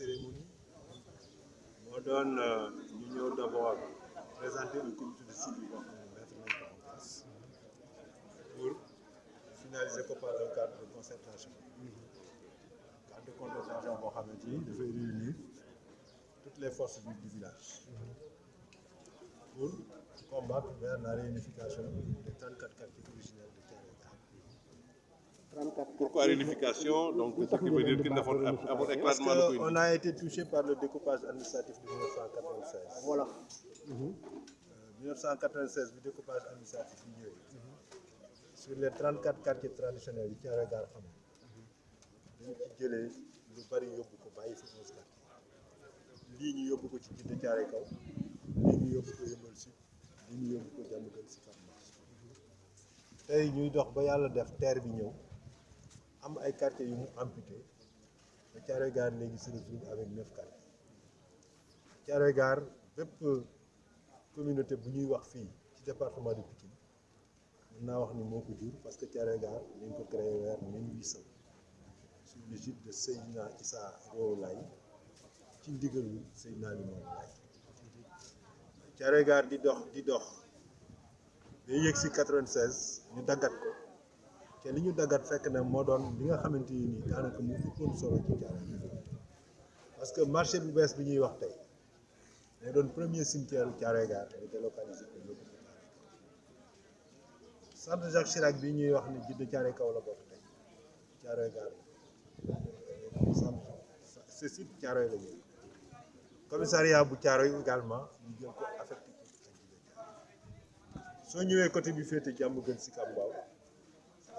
cérémonie. Moo doon ñu ñëw d'abord présenter un comité de suivi boo xam ne mettre nañ ko en place pour finaliser ko par un cadre de concertation. Cadre de concertation boo xamante ni dafay réunir toutes les forces vives du village. Pour combattre vers la réunification des 34 quartiers originels de Thiaroye. Pourquoi réunification? Donc, ce qui veut dire qu'il n'a pas Parce éclatement de qu'on a été touché par le découpage administratif de 1996. Voilà. Euh, 1996 bi découpage administratif sur les 34 quartiers traditionnels yi Thiaroye Gare am. Dañ ci jëlee lu bari yóbbu ko bàyyi fi 11 quartiers. Lii ñu yóbbu ko ci Djiddah Thiaroye Kaw. Lii ñu yóbbu ko Yeumbeul Sud. Lii ñu yóbbu ko Diamaguène Sicap Mbao tey ñuy dox ba yàlla def terre bi ñëw am ay quartiers yu mu amputé. Ba Thiaroye Gare se avec neuf quartiers. Thiaroye communauté bu ñuy wax fii ci département de Pikine mën naa wax ni moo parce que Thiaroye Gare ñu ko créé vers 1800 sous l'égide de Seydina Issa Rouhou Laye ci ndigalu Seydina Limamou Laye. Thiaroye Gare di dox di dox. Ba yëg si 96 ñu ko te li ñu daggat fekk na moo doon li nga xamante ni nii daanaka mu ëppoon solo ci parce que marché bu bees bi ñuy wax tey moo doon premier cimetière Gare ko Thiaroye. Jacques Chirac bi ñuy wax ni Djiddah Thiaroye Kaw la bokk tey Gare. Bu Thiaroye également ñu jël ko affecté soo ñëwee côté bi féete jàmm gën si Mbao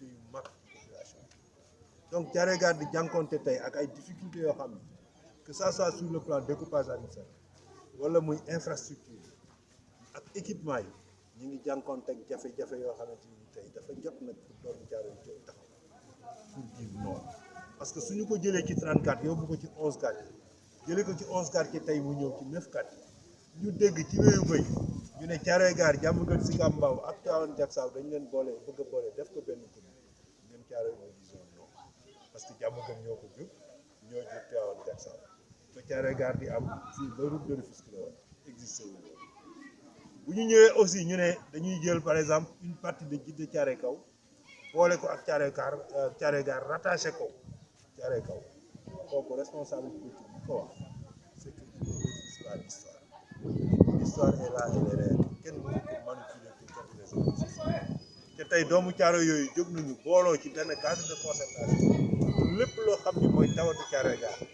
yu mag population donc Thiaroye Gare di jànkonte tey ak ay difficulté yoo xam ne que ça soit sur le plan découpage administratif wala muy infrastructure ak équipement yi ñu ngi jànkonte ak jafe-jafe yoo xamante ni tey dafa jot nag pour doomu Thiaroye jóg taxaw que suñu ko jëlee ci 34 yóbbu ko ci 11 quartiers jëlee ko ci 11 quartiers tey mu ñëw ci 9 quartiers ñu dégg ci wéyu bëy ñu ne Thiaroye Gare Diamaguène Sicap Mbao ak Tivaouane Diacksao dañu leen boole bëgg a boole def ko benn non parce que Diamaguène ñoo ko ñoo Gare di am route de la existé wu bu ñu aussi par exemple une partie de Kaw ko ak Thiaroye Gare rattaché ko Kaw. C'est que l'histoire est là te tey doomu Thiaroye yooyu jóg nañu booloo ci benn cadre de concertation lépp loo xam ni mooy tawatu Thiaroye Gare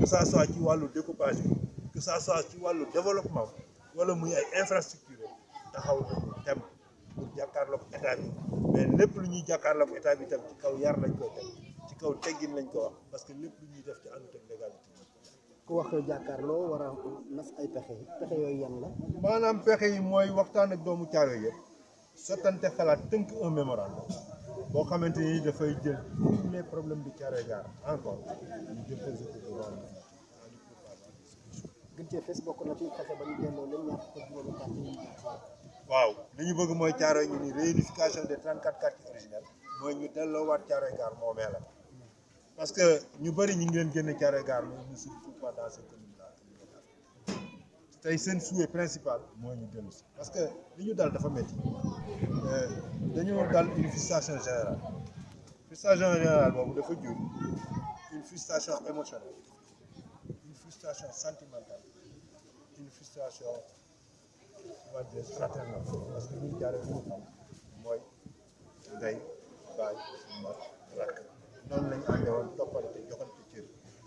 que ça soit ci wàllu découpage bi que ça soit ci wàllu développement wala muy ay infrastructure taxaw nañu tem pour jàkkaarloog état bi. Mais lépp lu ñuy jàkkaarloog état bi tam ci kaw yar lañ koy teg ci kaw teggin lañ ko wax parce que lépp lu ñuy def ci àndut ak légalité. Ku wax jàkkaarloo war a nas ay pexe. Pexe yooyu yan la. maanaam pexe yi mooy waxtaan ak doomu yëpp sottante xalaat tënk un mémorandum boo xamante ni dafay jël tous les problèmes de Thiaroye Gare encore ñu déposer ko devant le gën cee fes bokk na ci fexe ba ñu delloo leen ñaar fukk juróomi quartier yi waaw li ñu bëgg mooy Thiaroye ñu ni réunification des 34 quartiers originels mooy ñu delloowaat Thiaroye Gare moomeelam parce que ñu bëri ñu ngi leen génne Thiaroye Gare mais ñu ne se pas dans tey seen souhait principal parce que li ñu dal dafa métti dañoo dal une frustration générale. Frustration générale boobu dafa jur une frustration émotionnelle une frustration sentimentale une frustration fraternelle. Parce que ñun Thiaroye li ñu xam mooy ndey baay mag rakk.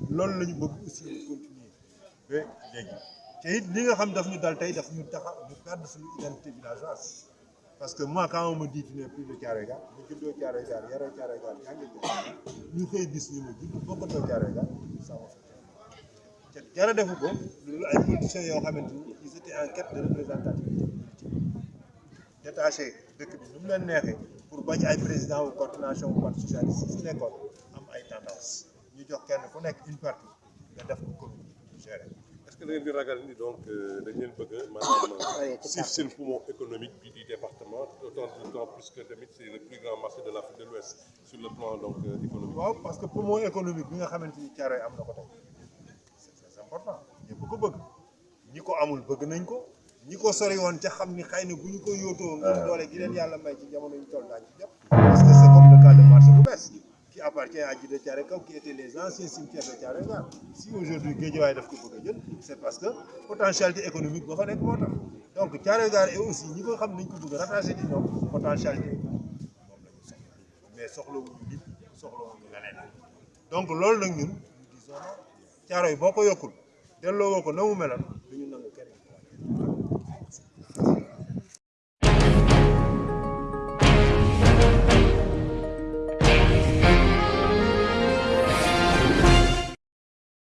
La aussi continuer te it li nga xam ñu ñu ñu identité parce que moi quand on me dit tu n'es plus de Thiaroye Gare ma juddoo Thiaroye Gare yaroo Thiaroye Gare yaa ngi ñu xëy bis ñu ma judd bokkatoo Thiaroye Gare ça m'a fait te dara defu ko politiciens ils étaient en quête de représentativité détaché dëkk bi nu mu leen neexee pour président coordination wu parti socialiste si nekkoon tendance ñu ku nekk une partie nga def ko commune géré da ngeen di ragal ni donc dañ leen bëgg a maanaam siif seen poumon économique bi du département d'autant plus que tamit c'est le plus grand marché de l'Afrique de l'Ouest sur le plan donc économique. waaw parce que poumon économique bi nga xamante ni Thiaroye am na ko tey c'est très important. Ñëpp ko bëgg. Ñi ko amul bëgg nañ ko. Ñi ko sori woon ca xam ni xëy na bu ñu ko yóotoo ngir doole gi leen yàlla may ci jamono ñu toll daañu ci jàpp appartient à Djiddah Thiaroye Kaw qui étaient les anciens cimetières de Gare si aujourd'hui Guédiawaye daf ko c'est parce que potentialité économique ba fa donc Gare et aussi ñi ko xam nañ ko potentialité moom la ñu soxla. Mais soxlawuñu nit donc loolu nag ñun nous disons Thiaroye boo ko ñu